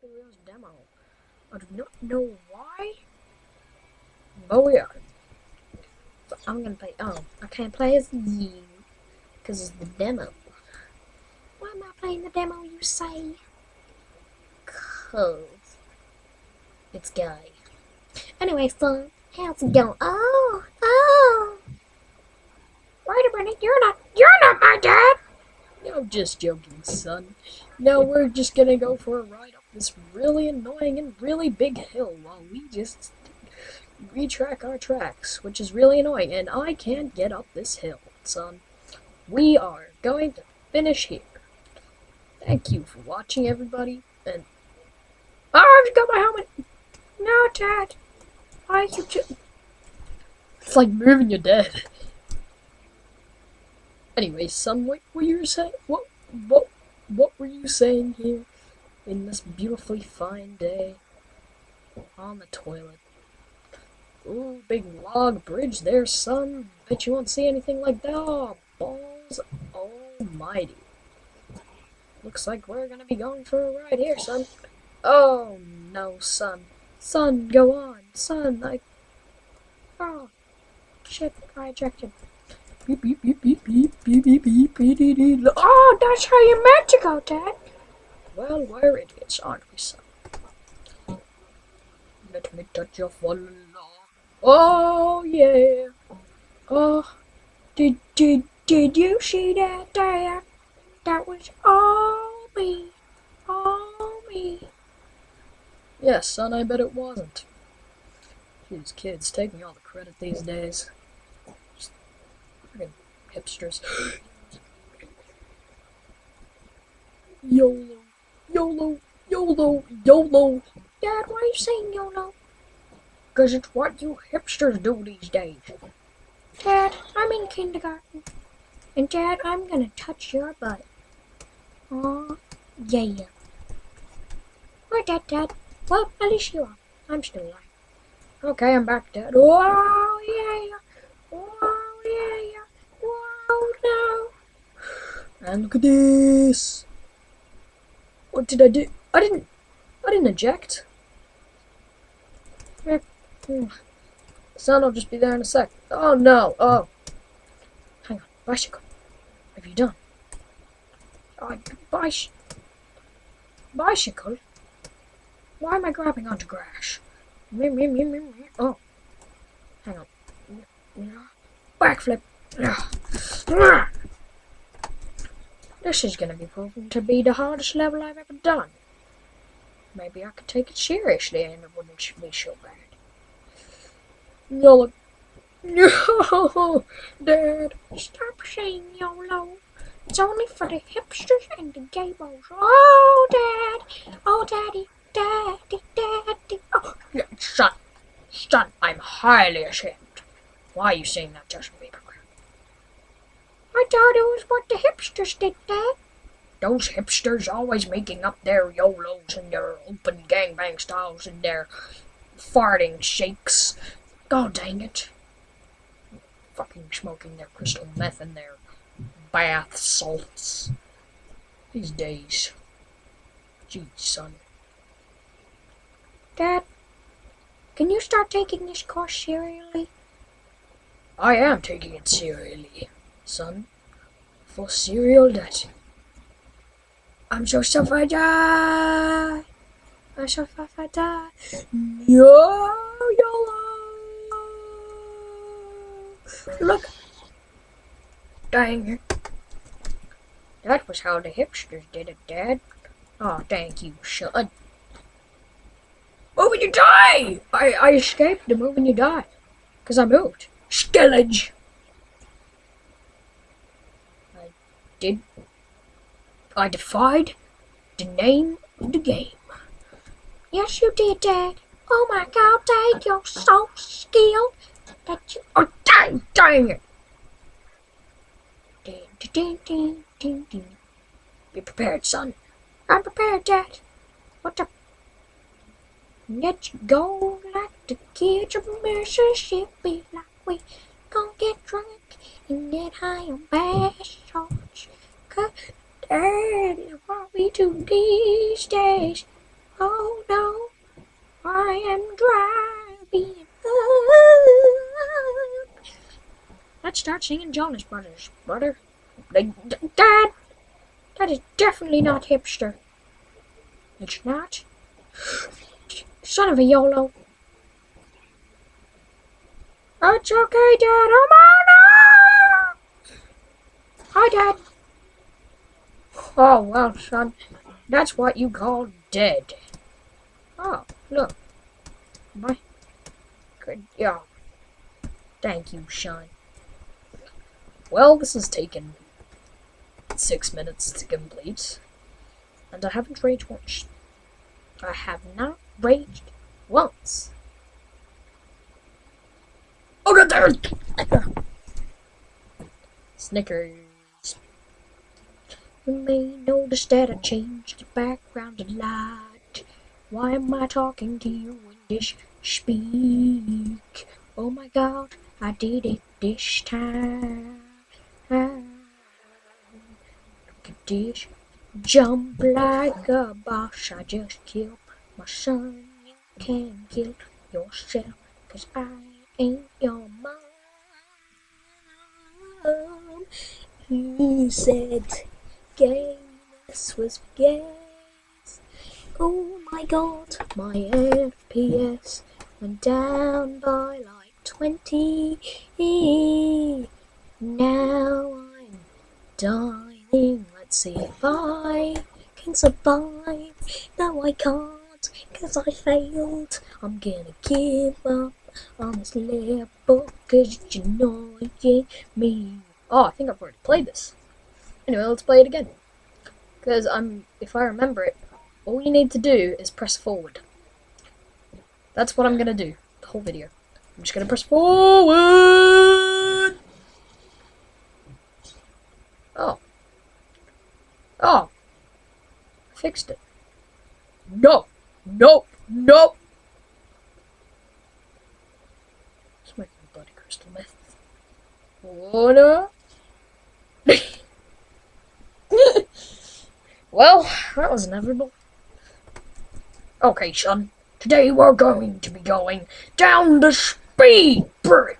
Happy Wheels demo. I do not know why, but we are. So I'm gonna play. Oh, I can't play as you because it's the demo. Why am I playing the demo? You say? Cause it's gay. Anyway, so how's it going? Oh, oh. Wait a you're not. Just joking, son. No, we're just gonna go for a ride up this really annoying and really big hill while we just retrack our tracks, which is really annoying, and I can't get up this hill, son. We are going to finish here. Thank you for watching, everybody, and... I've got my helmet! No, Dad! I... you just... It's like moving your dead. Anyway, son, what were you saying? What, what, what were you saying here in this beautifully fine day on the toilet? Ooh, big log bridge there, son. Bet you won't see anything like that. Oh, balls almighty. Looks like we're gonna be going for a ride here, son. Oh, no, son. Son, go on. Son, I... Oh, shit, I ejected. Beep, beep, beep, beep, beep, beep, beep, beep, beep, beep, beep. Oh, that's how you meant to go, Dad. Well, we're idiots, aren't we, son? Let me touch your fallen Oh, yeah. Oh, did, did, did you see that, Dad? That was all me. All me. Yes, son, I bet it wasn't. These kids taking all the credit these days. Hipsters. YOLO, YOLO, YOLO, YOLO. Dad, why are you saying YOLO? Because it's what you hipsters do these days. Dad, I'm in kindergarten. And Dad, I'm gonna touch your butt. Aw, yeah. yeah. Where, Dad, Dad? Well, at least you are. I'm still alive. Okay, I'm back, Dad. Oh, yeah. Yeah. Oh. Wow, no. And look at this. What did I do? I didn't. I didn't eject. Hmm. Sun will just be there in a sec. Oh no. Oh. Hang on. Bicycle. What have you done? Oh, bicycle. Bicycle? Why am I grabbing onto grass? Oh. Hang on. Backflip. This is going to be proven to be the hardest level I've ever done. Maybe I could take it seriously and it wouldn't be so bad. YOLO. No, Dad. Stop saying YOLO. It's only for the hipsters and the gaybos. Oh, Dad. Oh, Daddy. Daddy, Daddy. Oh, son. Son, I'm highly ashamed. Why are you saying that, Justin Bieber? I thought it was what the hipsters did, Dad. Those hipsters always making up their YOLOs and their open gangbang styles and their farting shakes. God dang it. Fucking smoking their crystal meth and their bath salts. These days. Gee, son. Dad, can you start taking this course seriously? I am taking it seriously, son. For serial that. I'm so sorry I die. I'm sorry I die. No, YOLO. Look. Dang it. That was how the hipsters did it, Dad. Oh, thank you, son. Move and you die! I, I escaped the move you die. Because I moved. Skillage! I did... I defied the name of the game. Yes, you did, Dad. Oh my god, Dad, you're so skilled that you... Oh, dang, dang it! Ding, ding, ding, ding, ding. Be prepared, son. I'm prepared, Dad. What the... Let's go like the kids of Mississippi, like we gon' get drunk and get high on bass salts. Cause that is what we do these days. Oh no, I am driving up. Let's start singing Jonas Brothers, brother. Dad, that is definitely not hipster. It's not. Son of a YOLO. It's okay, Dad. I'm on. Hi, Dad. Oh, well, son. That's what you call dead. Oh, look. My good job. Thank you, son. Well, this has taken six minutes to complete, and I haven't raged once. I have not raged once. Oh god there! Snickers. You may notice that I changed the background a lot. Why am I talking to you in this speak? Oh my god, I did it this time. Look at this. Jump like a boss. I just killed my son. You can kill yourself. Cause I ain't your mom. You said games was games. Oh my god, my FPS went down by like 20. Now I'm dying. Let's see if I can survive. No, I can't, cause I failed. I'm gonna give up on this level, cause it's annoying me. Oh, I think I've already played this. Anyway, let's play it again. Because I'm, if I remember it, all you need to do is press forward. That's what I'm gonna do, the whole video. I'm just gonna press forward! Oh. Oh. Fixed it. No! No! No! Smoking bloody crystal meth. Oh no! Well, that was inevitable. Okay, son. Today we're going to be going down the speed bridge.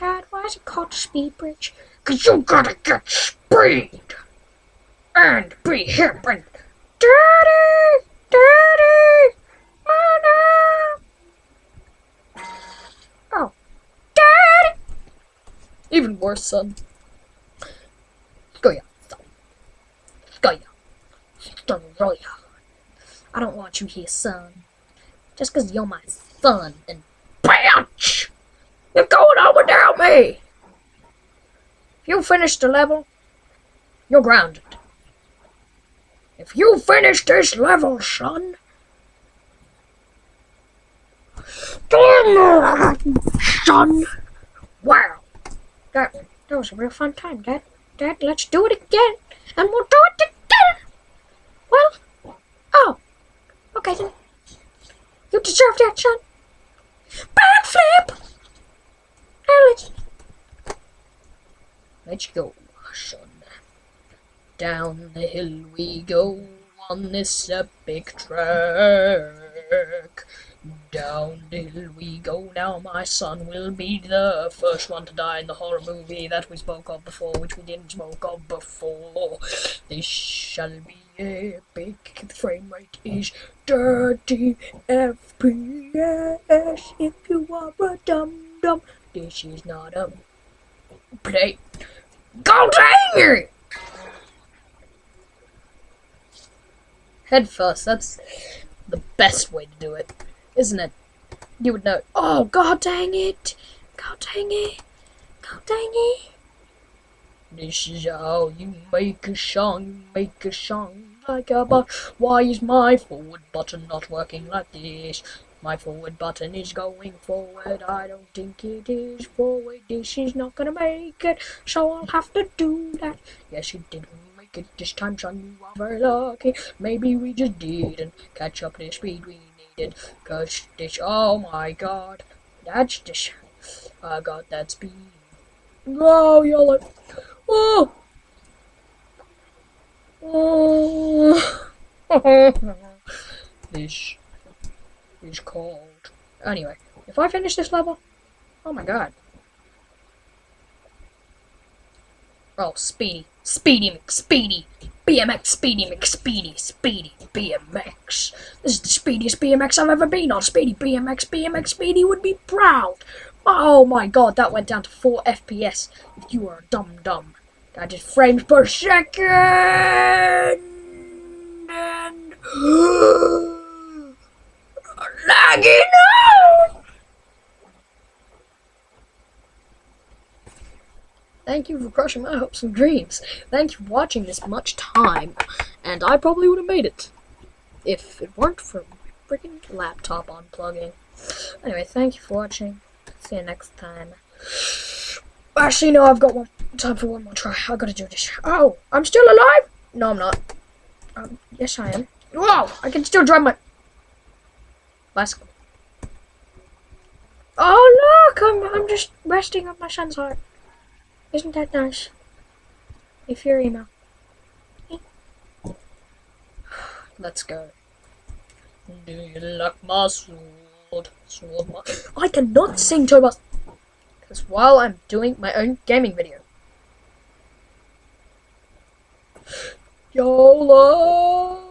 Dad, why is it called speed bridge? Cause you gotta get speed and be hip and daddy, daddy, mama. Oh, daddy. Even worse, son. Skoya, son. Skoya. Skoya. I don't want you here, son. Just 'cause you're my son and bitch! You're going on without me! If you finish the level, you're grounded. If you finish this level, son, son, wow, that that was a real fun time, Dad. Dad, let's do it again, and we'll do it again. Well, oh, okay then. You deserve that, son. Backflip. Now let's let's go, son. Down the hill we go on this epic track. Down the hill we go now, my son will be the first one to die in the horror movie that we spoke of before, which we didn't spoke of before. This shall be epic. The frame rate is 30 FPS. If you are a dum dum, this is not a play. Go dang it! Head first, that's the best way to do it, isn't it? You would know. Oh, god dang it! God dang it! God dang it! This is how you make a song, make a song like a bot. Why is my forward button not working like this? My forward button is going forward, I don't think it is forward. This is not gonna make it, so I'll have to do that. Yes, you didn't make it this time, son, you are very lucky. Maybe we just didn't catch up the speed we needed. Cause this, oh my god, that's this. I got that speed. Oh, you're like, oh. Oh. this is called. Anyway, if I finish this level, oh my god. Oh, Speedy. Speedy McSpeedy. BMX Speedy McSpeedy. Speedy BMX. This is the speediest BMX I've ever been on. Speedy BMX. BMX Speedy would be proud. Oh my god, that went down to 4 FPS. If you are a dumb dumb. I just frames per second. And lagging out. Thank you for crushing my hopes and dreams. Thank you for watching this much time. And I probably would have made it. If it weren't for my freaking laptop unplugging. Anyway, thank you for watching. See you next time. Actually, no, I've got one time for one more try. I gotta do this. Oh, I'm still alive? No, I'm not. Um, yes, I am. Whoa, I can still drive my bicycle. Oh, look, I'm, I'm just resting on my son's heart. Isn't that nice? If you're emo. Let's go. Do you like my sword? Sword my I cannot sing Toy Boss because while I'm doing my own gaming video. YOLO!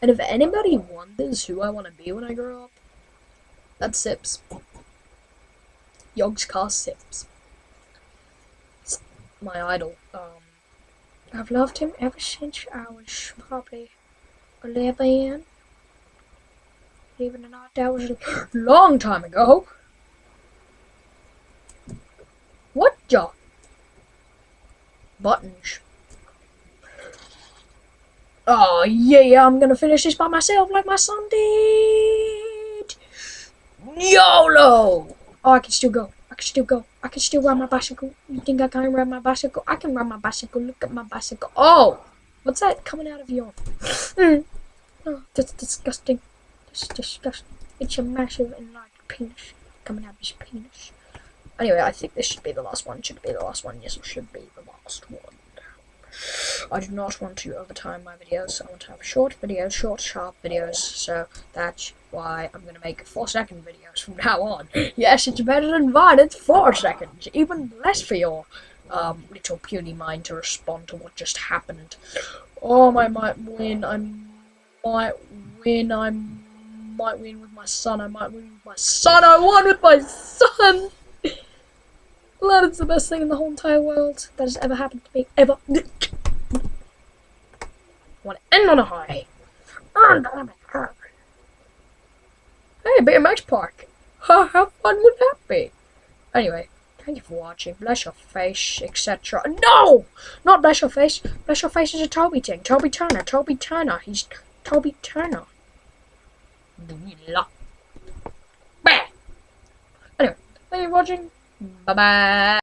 And if anybody wonders who I want to be when I grow up, that's Sips. Yogscast Sips my idol. Um, I've loved him ever since I was probably 11. Even or not, that was a long time ago. What the? Buttons. Oh, yeah, I'm gonna finish this by myself like my son did. YOLO! Oh, I can still go. I can still go. I can still ride my bicycle. You think I can't ride my bicycle? I can ride my bicycle. Look at my bicycle. Oh! What's that coming out of your... Mm. Oh, that's disgusting. That's disgusting. It's a massive enlarged penis coming out of his penis. Anyway, I think this should be the last one. Should be the last one. Yes, it should be the last one. I do not want to overtime my videos. I want to have short videos, short, sharp videos. So that's why I'm going to make 4 second videos from now on. yes, it's better than mine. It's 4 seconds. Even less for your um, little puny mind to respond to what just happened. Oh, I might win. I might win. I might win with my son. I might win with my son. I won with my son! That is the best thing in the whole entire world that has ever happened to me. Ever. Want to end on a high. Hey, BMX Park. How fun would that be? Anyway, thank you for watching. Bless your face, etc. No! Not bless your face. Bless your face is a Toby thing. Toby Turner. Toby Turner. He's Toby Turner. Anyway, thank you for watching. Bye bye.